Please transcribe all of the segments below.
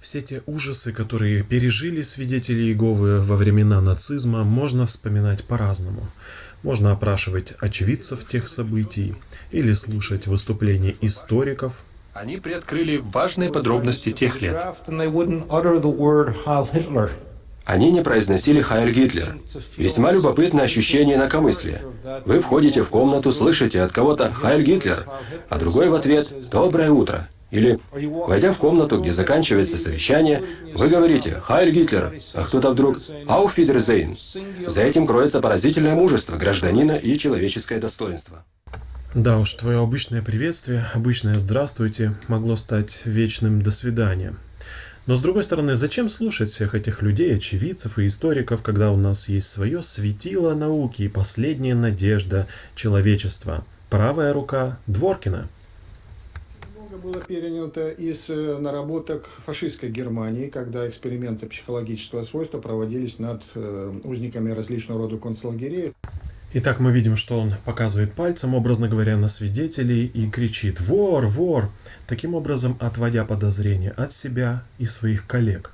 Все те ужасы, которые пережили свидетели Иеговы во времена нацизма, можно вспоминать по-разному. Можно опрашивать очевидцев тех событий или слушать выступления историков. Они приоткрыли важные подробности тех лет. Они не произносили «Хайль Гитлер». Весьма любопытное ощущение инакомыслия. Вы входите в комнату, слышите от кого-то «Хайль Гитлер», а другой в ответ «Доброе утро». Или, войдя в комнату, где заканчивается совещание, вы говорите «Хайль Гитлер», а кто-то вдруг «Auf Wiedersehen». За этим кроется поразительное мужество гражданина и человеческое достоинство. Да уж, твое обычное приветствие, обычное «здравствуйте» могло стать вечным «до свидания». Но с другой стороны, зачем слушать всех этих людей, очевидцев и историков, когда у нас есть свое светило науки и последняя надежда человечества? Правая рука Дворкина – было перенято из э, наработок фашистской Германии, когда эксперименты психологического свойства проводились над э, узниками различного рода концлагерей. Итак, мы видим, что он показывает пальцем, образно говоря, на свидетелей и кричит «Вор! Вор!», таким образом отводя подозрения от себя и своих коллег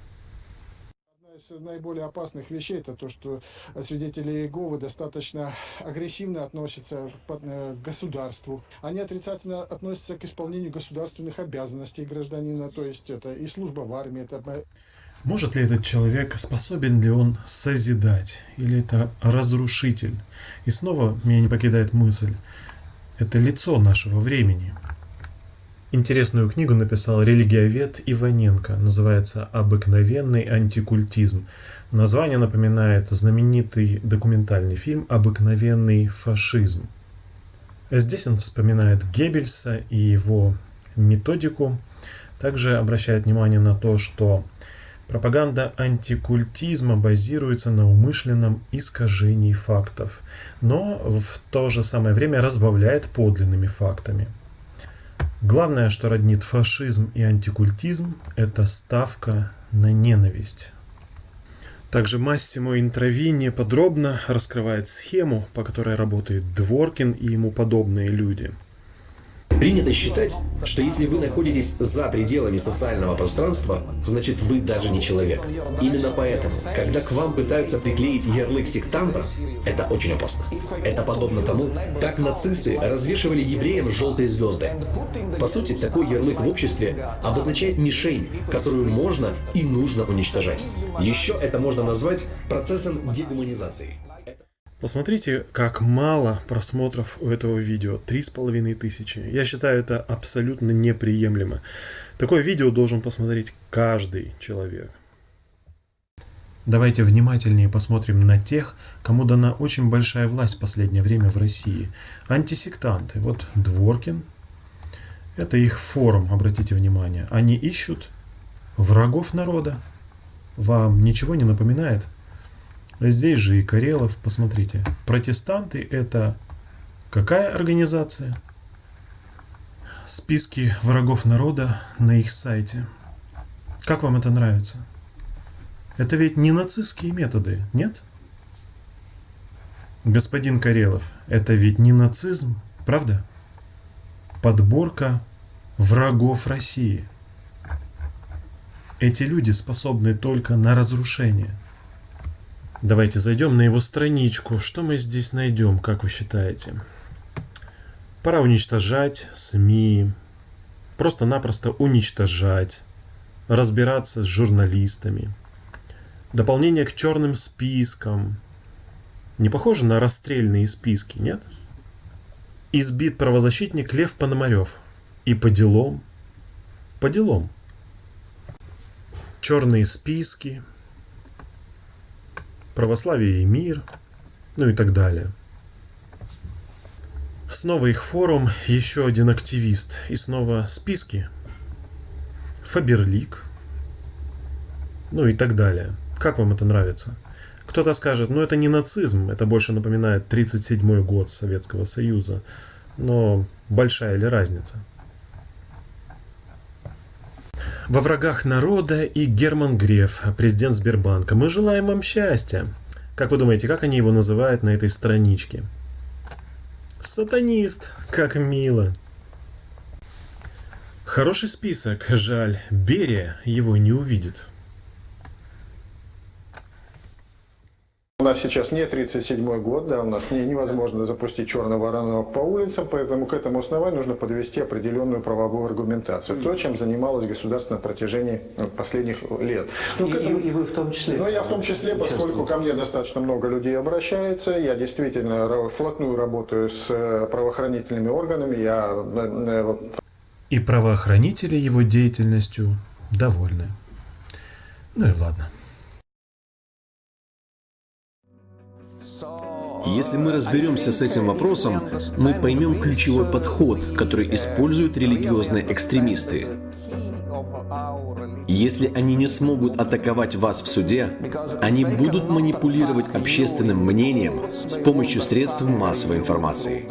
из наиболее опасных вещей это то, что свидетели Иеговы достаточно агрессивно относятся э, к государству. Они отрицательно относятся к исполнению государственных обязанностей гражданина, то есть это и служба в армии. Это... Может ли этот человек, способен ли он созидать, или это разрушитель? И снова меня не покидает мысль, это лицо нашего времени – Интересную книгу написал религиовед Иваненко, называется «Обыкновенный антикультизм». Название напоминает знаменитый документальный фильм «Обыкновенный фашизм». Здесь он вспоминает Геббельса и его методику. Также обращает внимание на то, что пропаганда антикультизма базируется на умышленном искажении фактов, но в то же самое время разбавляет подлинными фактами – Главное, что роднит фашизм и антикультизм, это ставка на ненависть. Также Массимо Интровини подробно раскрывает схему, по которой работает Дворкин и ему подобные люди – Принято считать, что если вы находитесь за пределами социального пространства, значит вы даже не человек. Именно поэтому, когда к вам пытаются приклеить ярлык сектанта, это очень опасно. Это подобно тому, как нацисты развешивали евреям желтые звезды. По сути, такой ярлык в обществе обозначает мишень, которую можно и нужно уничтожать. Еще это можно назвать процессом дегуманизации. Посмотрите, как мало просмотров у этого видео. Три с половиной тысячи. Я считаю это абсолютно неприемлемо. Такое видео должен посмотреть каждый человек. Давайте внимательнее посмотрим на тех, кому дана очень большая власть в последнее время в России. Антисектанты. Вот Дворкин. Это их форум, обратите внимание. Они ищут врагов народа. Вам ничего не напоминает? Здесь же и Карелов, посмотрите. Протестанты это какая организация? Списки врагов народа на их сайте. Как вам это нравится? Это ведь не нацистские методы, нет? Господин Карелов, это ведь не нацизм, правда? Подборка врагов России. Эти люди способны только на разрушение – Давайте зайдем на его страничку. Что мы здесь найдем, как вы считаете? Пора уничтожать СМИ. Просто-напросто уничтожать. Разбираться с журналистами. Дополнение к черным спискам. Не похоже на расстрельные списки, нет? Избит правозащитник Лев Пономарев. И по делам. По делам. Черные списки православие и мир, ну и так далее. Снова их форум, еще один активист, и снова списки. Фаберлик, ну и так далее. Как вам это нравится? Кто-то скажет, ну это не нацизм, это больше напоминает 37 год Советского Союза. Но большая ли разница? Во врагах народа и Герман Греф, президент Сбербанка. Мы желаем вам счастья. Как вы думаете, как они его называют на этой страничке? Сатанист, как мило. Хороший список, жаль, Берия его не увидит. Нас сейчас не 37 год, да, у нас не, невозможно запустить черного воронок по улицам, поэтому к этому основанию нужно подвести определенную правовую аргументацию. То, чем занималось государство на протяжении э, последних лет. Ну, И, этому- и- вы в том числе. Ну, я в том числе, поскольку ко мне достаточно много людей обращается, я действительно вплотную работаю с э, правоохранительными органами, я э, И правоохранители его деятельностью довольны. Ну и ладно. Если мы разберемся с этим вопросом, мы поймем ключевой подход, который используют религиозные экстремисты. Если они не смогут атаковать вас в суде, они будут манипулировать общественным мнением с помощью средств массовой информации.